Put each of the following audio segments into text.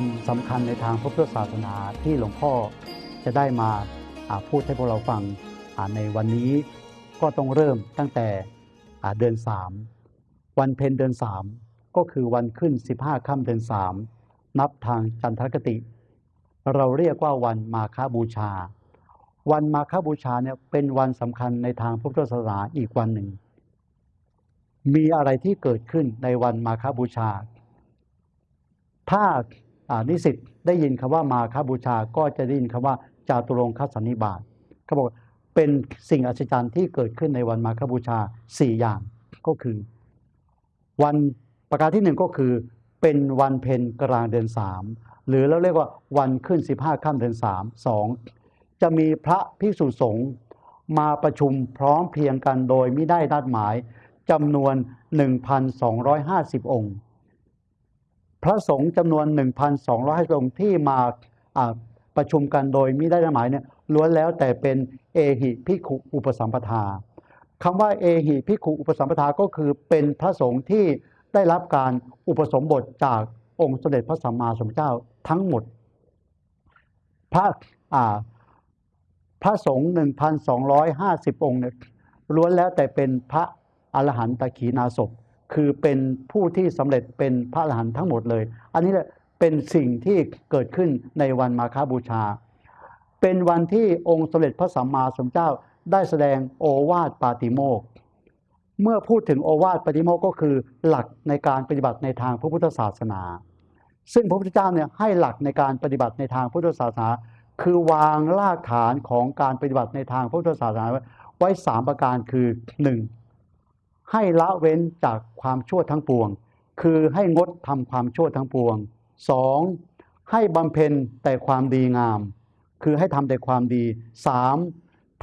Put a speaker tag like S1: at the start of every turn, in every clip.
S1: วันสำคัญในทางพระพุทธศาสนาที่หลวงพ่อจะได้มาพูดให้พวกเราฟังในวันนี้ก็ต้องเริ่มตั้งแต่เดือน3วันเพ็ญเดือน3ก็คือวันขึ้น15ค่ำเดือน3นับทางจันทรคติ เราเรียกว่าวันมาฆบูชา วันมาฆบูชาเนี่ยเป็นวันสำคัญในทางพระพุทธศาสนาอีกวันหนึ่ง มีอะไรที่เกิดขึ้นในวันมาฆบูชา ถ้า นิสิตได้ยินคำว่ามาฆบูชาก็จะได้ยินคำว่าจาตุรงคสันนิบาตเขาบอกเป็นสิ่งอัศจรรย์ที่เกิดขึ้นในวันมาฆบูชา 4 อย่างก็คือ วันประการที่หนึ่งก็คือเป็นวันเพ็ญกลางเดือนสามหรือเราเรียกว่าวันขึ้น 15ค่ำเดือนสามสองจะมีพระภิกษุสงฆ์มาประชุมพร้อมเพรียงกันโดยไม่ได้นัดหมายจำนวน 1,250 องค์ พระสงฆ์จำนวน 1,250องค์ที่มาประชุมกันโดยม่ได้นัดหมายเนี่ยล้วนแล้วแต่เป็นเอหิภิขุอุปสัมปทาคำว่าเอหิภิขุอุปสัมปทาก็คือเป็นพระสงฆ์ที่ได้รับการอุปสมบทจากองค์สมเด็จพระสัมมาสัมพุทธเจ้าทั้งหมด พระพระสงฆ์1,250 องค์เนี่ยล้วนแล้วแต่เป็นพระอรหันตขีนาศพ คือเป็นผู้ที่สำเร็จเป็นพระอรหันต์ทั้งหมดเลย อันนี้แหละเป็นสิ่งที่เกิดขึ้นในวันมาฆบูชา เป็นวันที่องค์สมเด็จพระสัมมาสัมพุทธเจ้าได้แสดงโอวาทปาติโมก เมื่อพูดถึงโอวาทปาติโมกก็คือหลักในการปฏิบัติในทางพระพุทธศาสนา ซึ่งพระพุทธเจ้าเนี่ยให้หลักในการปฏิบัติในทางพุทธศาสนา คือวางรากฐานของการปฏิบัติในทางพระพุทธศาสนาไว้สามประการคือหนึ่ง ให้ละเว้นจากความชั่วทั้งปวง คือให้งดทำความชั่วทั้งปวงสองให้บำเพ็ญแต่ความดีงาม คือให้ทำแต่ความดีสาม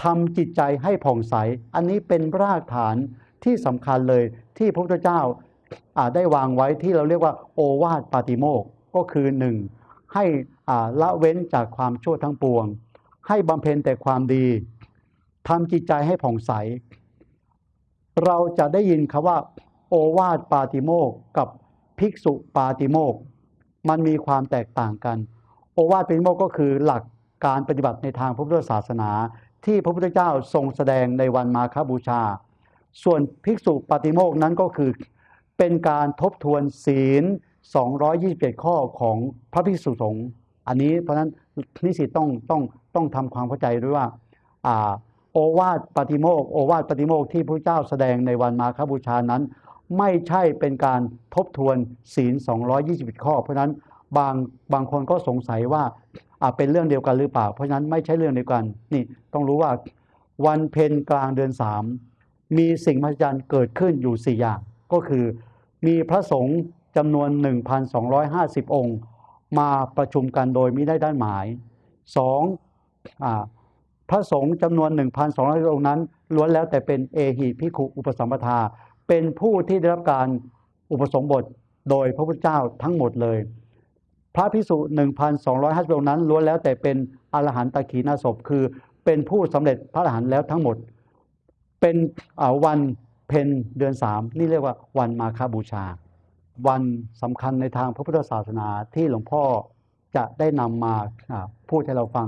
S1: ทำจิตใจให้ผ่องใส อันนี้เป็นรากฐานที่สำคัญเลยที่พระพุทธเจ้าาได้วางไว้ที่เราเรียกว่าโอวาทปาติโมกก็คือหนึ่งให้ละเว้นจากความชั่วทั้งปวง ให้บำเพ็ญแต่ความดีทำจิตใจให้ผ่องใส เราจะได้ยินคำว่า โอวาทปาติโมกกับภิกษุปาติโมกมันมีความแตกต่างกัน โอวาทปาติโมกก็คือหลักการปฏิบัติในทางพระพุทธศาสนา ที่พระพุทธเจ้าทรงแสดงในวันมาฆบูชา ส่วนภิกษุปาติโมกนั้นก็คือ เป็นการทบทวนศีล 227 ข้อของพระภิกษุสงฆ์อันนี้เพราะฉะนั้นนิสิตต้องต้องต้องทำความเข้าใจด้วยว่าอ่า โอวาทปาติโมกข์โอวาทปาติโมกข์ที่พระเจ้าแสดงในวันมาฆบูชานั้น ไม่ใช่เป็นการทบทวนศีล 221 ข้อ เพราะนั้นบางบางคนก็สงสัยว่าอ่าเป็นเรื่องเดียวกันหรือเปล่า เพราะฉะนั้นไม่ใช่เรื่องเดียวกันนี่ต้องรู้ว่าวันเพ็ญกลางเดือน3มีสิ่งมหัศจรรย์เกิดขึ้นอยู่4อย่าง ก็คือมีพระสงฆ์จำนวน 1,250 องค์ มาประชุมกันโดยม่ได้ด้านหมาย 2. อ่า พระสงฆ์จำนวน 1,200องค์นั้นล้วนแล้วแต่เป็นเอหิพิขุอุปสัมปทา เป็นผู้ที่ได้รับการอุปสมบทโดยพระพุทธเจ้าทั้งหมดเลย พระพิสุ1,250องค์นั้นล้วนแล้วแต่เป็นอรหันตขีนาศพคือเป็นผู้สำเร็จพระอรหันต์แล้วทั้งหมด เป็นวันเพ็ญเดือนสามนี่เรียกว่าวันมาฆบูชา วันสำคัญในทางพระพุทธศาสนาที่หลวงพ่อจะได้นำมาอ่าพูดให้เราฟัง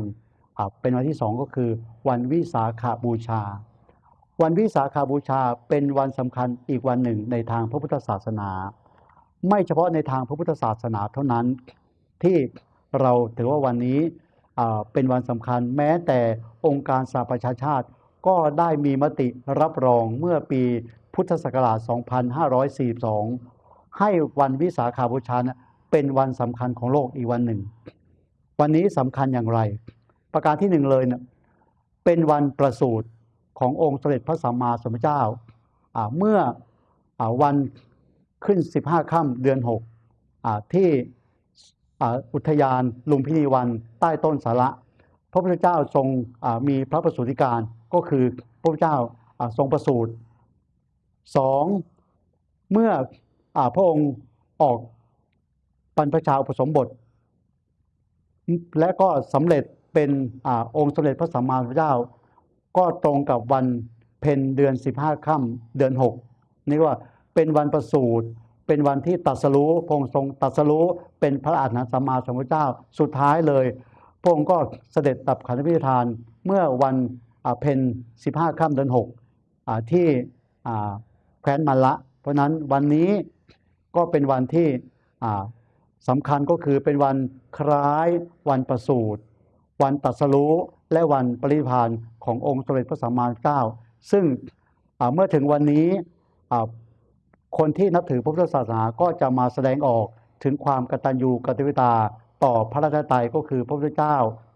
S1: เป็นวันที่สองก็คือ วันวิสาขาบูชา วันวิสาขาบูชาเป็นวันสำคัญอีกวันหนึ่งในทางพระพุทธศาสนา ไม่เฉพาะในทางพระพุทธศาสนาเท่านั้นที่เราถือว่าวันนี้เป็นวันสำคัญแม้แต่องค์การสหประชาชาติก็ได้มีมติรับรองเมื่อปีพุทธศักราช 2542 ให้วันวิสาขาบูชานะเป็นวันสำคัญของโลกอีกวันหนึ่ง วันนี้สำคัญอย่างไร ประการที่หนึ่งเลยเนะเป็นวันประสูติขององค์สมเด็จพระสัมมาสัมพุทธเจ้าอ่าเมื่ออวันขึ้น 15ค่ำเดือน6อ่าที่อ่าอุทยานลุมพินีวันใต้ต้นสาระ พระพุทธเจ้าทรงอ่ามีพระประสูติการก็คือพระพุทธเจ้าอ่าทรงประสูติสองเมื่ออาพระองค์ออกบรรพชาอุปสมบท และก็สำเร็จ เป็นอองค์สมเด็จพระสัมมาสัมพุทธเจ้า ก็ตรงกับวันเพ็ญเดือน 15ค่ำเดือน 6 นี่ว่าเป็นวันประสูติเป็นวันที่ตรัสรู้พงทรงตรัสรู้เป็นพระอรหันตสัมมาสัมพุทธเจ้าสุดท้ายเลย พระองค์ก็เสด็จตับขันธพิธานเมื่อวันเพ็ญสิบห้าค่ำเดือนหกที่แคว้นมัลละ เพราะนั้นวันนี้ก็เป็นวันที่สำคัญก็คือเป็นวันคล้ายวันประสูติ วันตรัสรู้และวันปริพานขององค์สมเด็จพระสัมมาสัมพุทธเจ้า ซึ่งเมื่อถึงวันนี้คนที่นับถือพระพุทธศาสนาก็จะมาแสดงออกถึงความกตัญญูกตเวตาต่อพระราชไตรัยก็คือพระพุทธเจ้า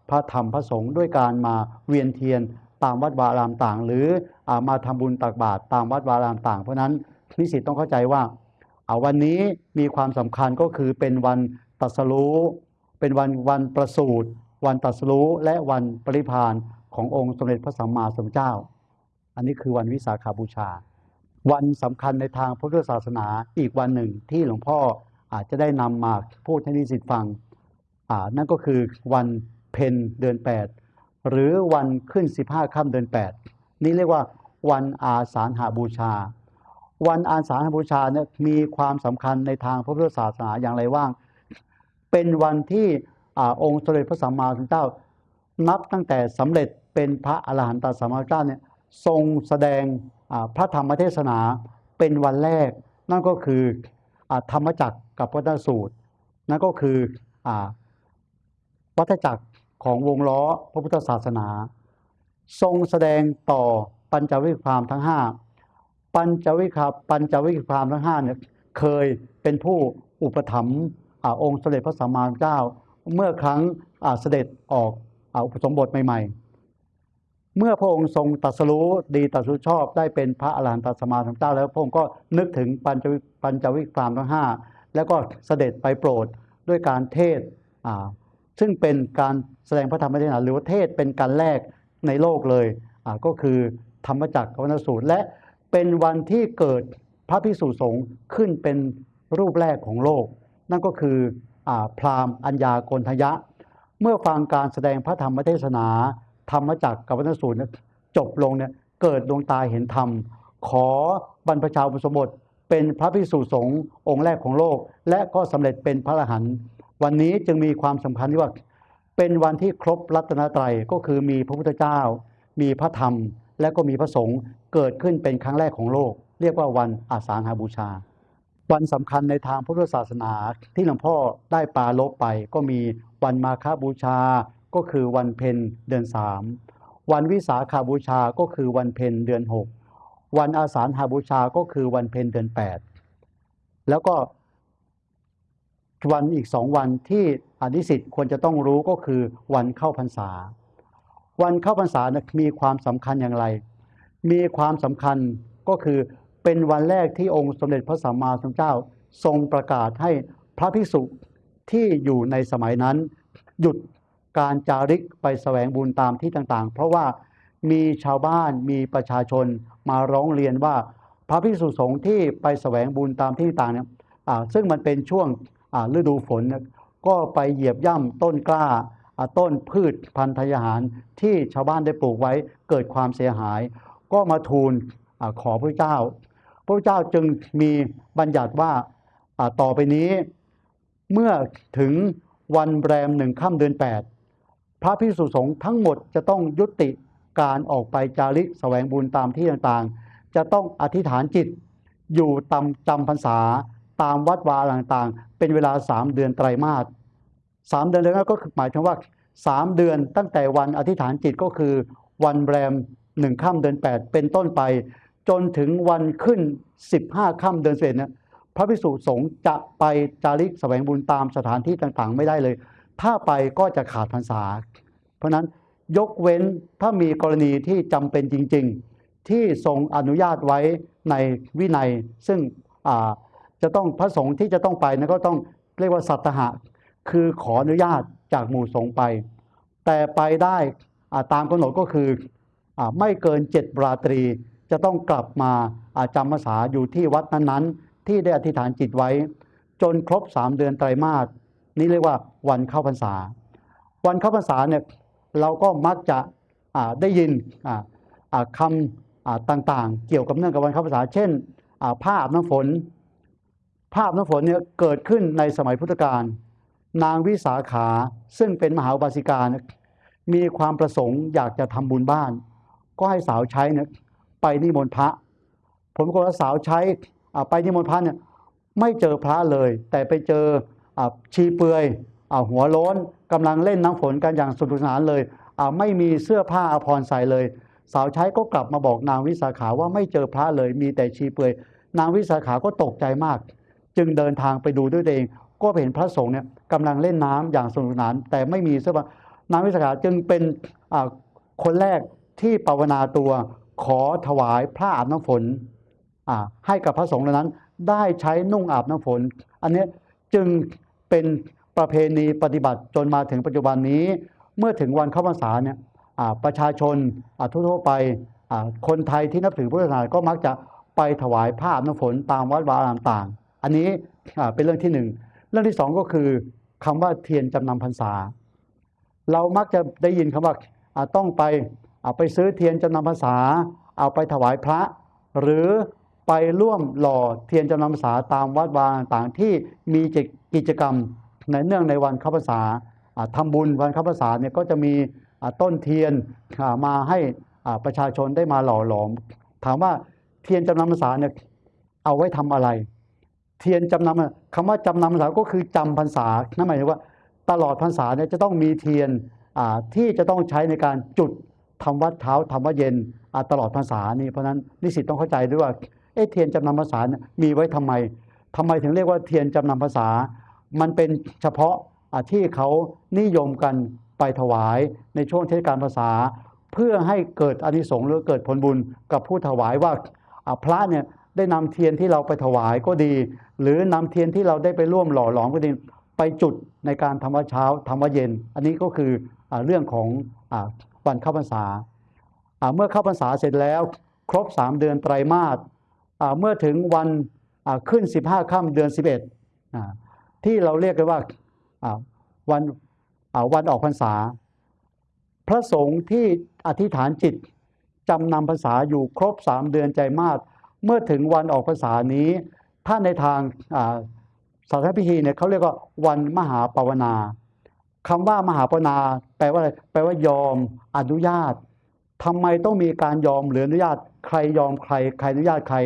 S1: พระธรรมพระสงฆ์ด้วยการมาเวียนเทียนตามวัดวาอารามต่าง หรืออมาทำบุญตักบาตรตามวัดวาอารามต่าง เพราะนั้นนิสิตต้องเข้าใจว่าวันนี้มีความสำคัญก็คือเป็นวันตัสรู้เป็นวันวันประสูติ วันตรัสรู้และวันปริพานขององค์สมเด็จพระสัมมาสัมพุทธเจ้า อันนี้คือวันวิสาขาบูชา วันสำคัญในทางพุทธศาสนาอีกวันหนึ่งที่หลวงพ่ออาจจะได้นำมาพูดให้นิสิตฟังอ่านั่นก็คือวันเพ็ญเดือน 8 หรือวันขึ้น 15ค่ำเดือน 8 นี่เรียกว่าวันอาสาฬหาบูชา วันอาสาฬหบูชาเนี่ยมีความสำคัญในทางพระพุทธศาสนาอย่างไรว่าง เป็นวันที่ อองค์สมเด็จพระสัมมาสัมพุทธเจ้า นับตั้งแต่สำเร็จเป็นพระอรหันตสัมมาสัมพุทธเจ้าเนี่ยทรงแสดงพระธรรมเทศนาเป็นวันแรก นั่นก็คืออธรรมจักรกับวัฏสูตร นั่นก็คืออวัฏจักรของวงล้อพระพุทธศาสนา ทรงแสดงต่อปัญจวิคามทั้งห้าปัญจวิคาปัญจวิคามทั้งห้าเนี่ยเคยเป็นผู้อุปถัมภ์อ่าองค์สมเด็จพระสัมมาสัมพุทธเจ้า เมื่อครั้งเสด็จออกอุปสมบทใหม่ ๆ เมื่อพระองค์ทรงตรัสรู้ดีตรัสรู้ชอบได้เป็นพระอรหันตสัมาสัมพุทธเจ้าแล้วพระองค์ก็นึกถึงปัญจวิปัญจวิครามทั้งห้าแล้วก็เสด็จไปโปรดด้วยการเทศซึ่งเป็นการแสดงพระธรรมเทศนาหรือว่าเทศเป็นการแรกในโลกเลยก็คือธรรมจักรกับวนสูตร และเป็นวันที่เกิดพระพิสุสงฆ์ขึ้นเป็นรูปแรกของโลก นั่นก็คือ พราหมณ์อัญญาโกณทยะ เมื่อฟังการแสดงพระธรรมเทศนา ธรรมจักรกับวนสูตรจบลงเนี่ยเกิดดวงตาเห็นธรรม ขอบรรพชาอุปสมบทเป็นพระภิกษุสงฆ์องค์แรกของโลก และก็สำเร็จเป็นพระอรหันต์วันนี้จึงมีความสำคัญที่ว่า เป็นวันที่ครบรัตนตรัยก็คือมีพระพุทธเจ้า มีพระธรรม และก็มีพระสงฆ์เกิดขึ้นเป็นครั้งแรกของโลก เรียกว่าวันอาสาฬหบูชา วันสำคัญในทางพุทธศาสนาที่หลวงพ่อได้ปาลบไป ก็มีวันมาฆบูชาก็คือวันเพ็ญเดือนสามวันวิสาขาบูชาก็คือวันเพ็ญเดือนหกวันอาสาฬหบูชาก็คือวันเพ็ญเดือนแปดแล้วก็วันอีกสองวันที่อนิสิตควรจะต้องรู้ก็คือวันเข้าพรรษา วันเข้าพรรษานะมีความสำคัญอย่างไร มีความสำคัญก็คือ เป็นวันแรกที่องค์สมเด็จพระสัมมาสัมพุทธเจ้าทรงประกาศให้พระภิกษุที่อยู่ในสมัยนั้น หยุดการจาริกไปแสวงบุญตามที่ต่างๆ เพราะว่ามีชาวบ้านมีประชาชนมาร้องเรียนว่า พระภิกษุสงฆ์ที่ไปแสวงบุญตามที่ต่างๆเนี่ยซึ่งมันเป็นช่วงฤดูฝน ก็ไปเหยียบย่ำต้นกล้าต้นพืชพันธุ์ทาหารที่ชาวบ้านได้ปลูกไว้เกิดความเสียหาย ก็มาทูลอขอพระเจ้า พระเจ้าจึงมีบัญญัติว่าต่อไปนี้ เมื่อถึงวันแรมหนึ่งค่ำเดือน8พระพิสุสงฆ์ทั้งหมดจะต้องยุติการออกไปจาริกแสวงบุญตามที่ต่างๆ จะต้องอธิษฐานจิต อยู่ตามจำพรรษาตามวัดวาต่างๆ เป็นเวลาสามเดือนไตรมาสสามเดือนแล้วก็คือหมายถึงว่าสามเดือนตั้งแต่วันอธิษฐานจิตก็คือวันแรมหนึ่งค่ำเดือน8เป็นต้นไป จนถึงวันขึ้น 15ค่ำเดือนเสร็จเนี่ยพระภิกษุสงฆ์จะไปจาริกแสวงบุญตามสถานที่ต่างๆ ไม่ได้เลย ถ้าไปก็จะขาดพรรษา เพราะนั้นยกเว้นถ้ามีกรณีที่จำเป็นจริง ๆ ที่ทรงอนุญาตไว้ในวินัย ซึ่งจะต้องพระสงฆ์ที่จะต้องไปนั้นก็ต้องเรียกว่าสัตหะ คือขออนุญาตจากหมู่สงฆ์ไป แต่ไปได้ตามกำหนดก็คืออไม่เกินเจ็ดราตรี จะต้องกลับมาอาจำพรรษาอยู่ที่วัดนั้นๆ ที่ได้อธิษฐานจิตไว้ จนครบสามเดือนไตรมาสนี่เรียกว่าวันเข้าพรรษา วันเข้าพรรษาเนี่ยเราก็มักจะได้ยินคำต่างๆ เกี่ยวกับเนื่องกับวันเข้าพรรษา เช่นอ่าผ้าอาบน้ำฝน ภาพน้ำฝนเนี่ยเกิดขึ้นในสมัยพุทธกาลนางวิสาขาซึ่งเป็นมหาบาสิกา มีความประสงค์อยากจะทำบุญบ้าน ก็ให้สาวใช้เนี่ย ไปนิมนต์พระ ผมก็สาวใช้ไปนิมนต์พระเนี่ยไม่เจอพระเลย แต่ไปเจอชีเปลือยหัวโล้นกำลังเล่นน้ำฝนกันอย่างสนุกสนานเลยไม่มีเสื้อผ้าอาภรณ์ใส่เลย สาวใช้ก็กลับมาบอกนางวิสาขาว่าไม่เจอพระเลย มีแต่ชีเปลือยนางวิสาขาก็ตกใจมาก จึงเดินทางไปดูด้วยตัวเอง ก็เห็นพระสงฆ์เนี่ยกำลังเล่นน้ำอย่างสนุกสนาน แต่ไม่มีเสื้อผ้านางวิสาขาจึงเป็นคนแรกที่ภาวนาตัว ขอถวายพระอาบน้ำฝนอ่าให้กับพระสงฆ์เหล่านั้น ได้ใช้นุ่งอาบน้ำฝน อันนี้จึงเป็นประเพณีปฏิบัติจนมาถึงปัจจุบันนี้ เมื่อถึงวันเข้าพรรษาเนี่ยประชาชนทั่วๆไปคนไทยที่นับถือพุทธศาสนาก็มักจะไปถวายผ้าอาบน้ำฝนตามวัดวาอารามต่าง อันนี้เป็นเรื่องที่หนึ่งเรื่องที่สองก็คือคำว่าเทียนจำนำพรรษา เรามักจะได้ยินคำว่าอ่าต้องไป เอาไปซื้อเทียนจำนำพรรษา เอาไปถวายพระ หรือไปร่วมหล่อเทียนจำนำพรรษาตามวัดวาต่างที่มีกิจกรรมในเนื่องในวันเข้าพรรษาอ่าทำบุญวันเข้าพรรษาเนี่ยก็จะมีต้นเทียนมาให้ประชาชนได้มาหล่อหลอม ถามว่าเทียนจำนำพรรษาเนี่ยเอาไว้ทำอะไร เทียนจำนำคำว่าจำนำพรรษาก็คือจำพรรษานั่นหมายถึงว่าตลอดพรรษาเนี่ยจะต้องมีเทียนที่จะต้องใช้ในการจุด ทำวัดเช้าทำวัดเย็นตลอดพรรษานี่เพราะนั้นนิสิตต้องเข้าใจด้วยว่าเอ๊ะเทียนจำนำพรรษาเนี่ยมีไว้ทำไมทำไมถึงเรียกว่าเทียนจำนำพรรษา มันเป็นเฉพาะที่เขานิยมกันไปถวายในช่วงเทศกาลพรรษา เพื่อให้เกิดอานิสงส์หรือเกิดผลบุญกับผู้ถวายว่าพระเนี่ยได้นำเทียนที่เราไปถวายก็ดี หรือนำเทียนที่เราได้ไปร่วมหล่อหลอมก็ดีไปจุดในการทำวัดเช้าทำวัดเย็น อันนี้ก็คืออเรื่องของ วันเข้าพรรษา เมื่อเข้าพรรษาเสร็จแล้วครบ 3 เดือนไตรมาสเมื่อถึงวันขึ้น 15ค่ำเดือน 11อ่าที่เราเรียกกันว่าวันวันออกพรรษา พระสงฆ์ที่อธิษฐานจิตจำนำพรรษาอยู่ครบ 3 เดือนใจมาสเมื่อถึงวันออกพรรษานี้ ถ้าในทางอ่าศาสนพิธีเนี่ยเขาเรียกว่าวันมหาปวนา คำว่ามหาปนา แปลว่าอะไรแปลว่ายอมอนุญาตทำไมต้องมีการยอมหรืออนุญาต ใครยอมใคร ใครอนุญาตใคร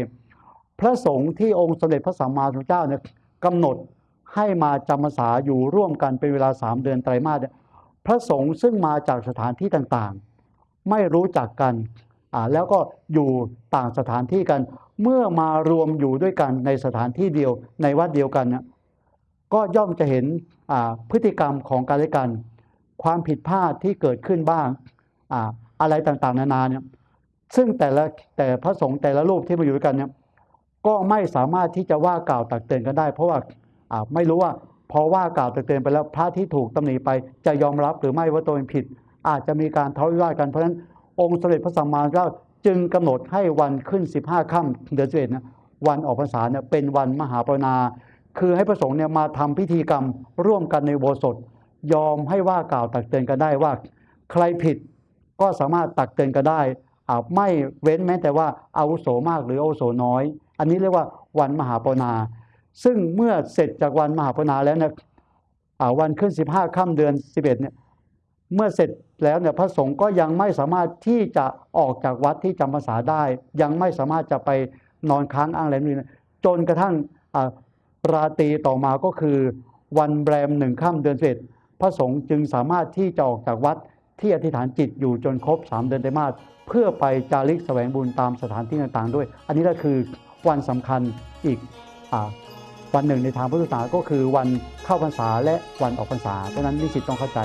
S1: พระสงฆ์ที่องค์สมเด็จพระสัมมาสัมพุทธเจ้าเนี่ยกำหนดให้มาจำพรรษาอยู่ร่วมกันเป็นเวลาสามเดือนไตรมาสเนี่ยพระสงฆ์ซึ่งมาจากสถานที่ต่างๆ ไม่รู้จักกันอ่าแล้วก็อยู่ต่างสถานที่กัน เมื่อมารวมอยู่ด้วยกันในสถานที่เดียวในวัดเดียวกันเนี่ย ก็ย่อมจะเห็นพฤติกรรมของกันและกัน ความผิดพลาดที่เกิดขึ้นบ้างออะไรต่างๆ นานาเนี่ยซึ่งแต่ละแต่พระสงฆ์แต่ละรูปที่มาอยู่ด้วยกันเนี่ยก็ไม่สามารถที่จะว่ากล่าวตักเตือนกันได้ เพราะว่าไม่รู้ว่าพอว่ากล่าวตักเตือนไปแล้วพระที่ถูกตำหนิไปจะยอมรับหรือไม่ว่าตัวเองผิด อาจจะมีการทะเลาะวิวาทกันเพราะฉะนั้นองค์สมเด็จพระสัมมาสัมพุทธเจ้าจึงกำหนดให้วันขึ้น 15ค่ำเดือนสิบเอ็ดนะวันออกพรรษาเนี่ยเป็นวันมหาปรณา คือให้พระสงฆ์เนี่ยมาทำพิธีกรรมร่วมกันในโบสถยอมให้ว่ากล่าวตักเตือนกันได้ว่า ใครผิดก็สามารถตักเตือนกันได้ไม่เว้นแม้แต่ว่าอาวุโสมากหรืออาวุโสน้อย อันนี้เรียกว่าวันมหาปรณาซึ่งเมื่อเสร็จจากวันมหาปรณาแล้วเนี่ยวันขึ้น 15ค่ำเดือน 11เนี่ยเมื่อเสร็จแล้วเนี่ยพระสงฆ์ก็ยังไม่สามารถที่จะออกจากวัดที่จำพรรษาได้ ยังไม่สามารถจะไปนอนค้างอ้างแรมนี่จนกระทั่ง ราตรีต่อมาก็คือ วันแรมหนึ่งค่ำเดือนเศษพระสงฆ์จึงสามารถที่จะออกจากวัดที่อธิษฐานจิตอยู่จนครบ 3 เดือนไตรมาสเพื่อไปจาริกแสวงบุญตามสถานที่ต่างๆ ด้วย อันนี้ก็คือวันสำคัญอีกอวันหนึ่งในทางพุทธศาสนาก็คือวันเข้าพรรษาและวันออกพรรษาเพราะนั้นนิสิตต้องเข้าใจ